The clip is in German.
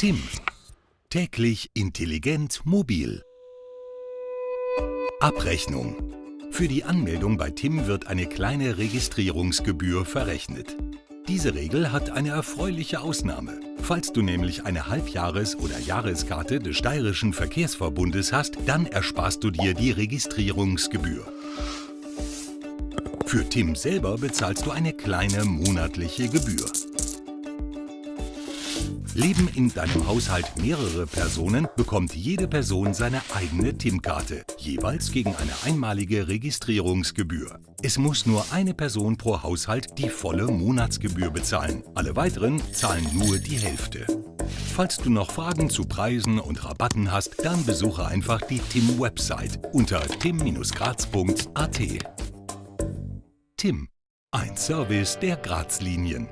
Tim. Täglich intelligent mobil. Abrechnung. Für die Anmeldung bei Tim wird eine kleine Registrierungsgebühr verrechnet. Diese Regel hat eine erfreuliche Ausnahme. Falls du nämlich eine Halbjahres- oder Jahreskarte des Steirischen Verkehrsverbundes hast, dann ersparst du dir die Registrierungsgebühr. Für Tim selber bezahlst du eine kleine monatliche Gebühr. Leben in deinem Haushalt mehrere Personen, bekommt jede Person seine eigene TIM-Karte, jeweils gegen eine einmalige Registrierungsgebühr. Es muss nur eine Person pro Haushalt die volle Monatsgebühr bezahlen. Alle weiteren zahlen nur die Hälfte. Falls du noch Fragen zu Preisen und Rabatten hast, dann besuche einfach die TIM-Website unter tim-graz.at. TIM, ein Service der Graz-Linien.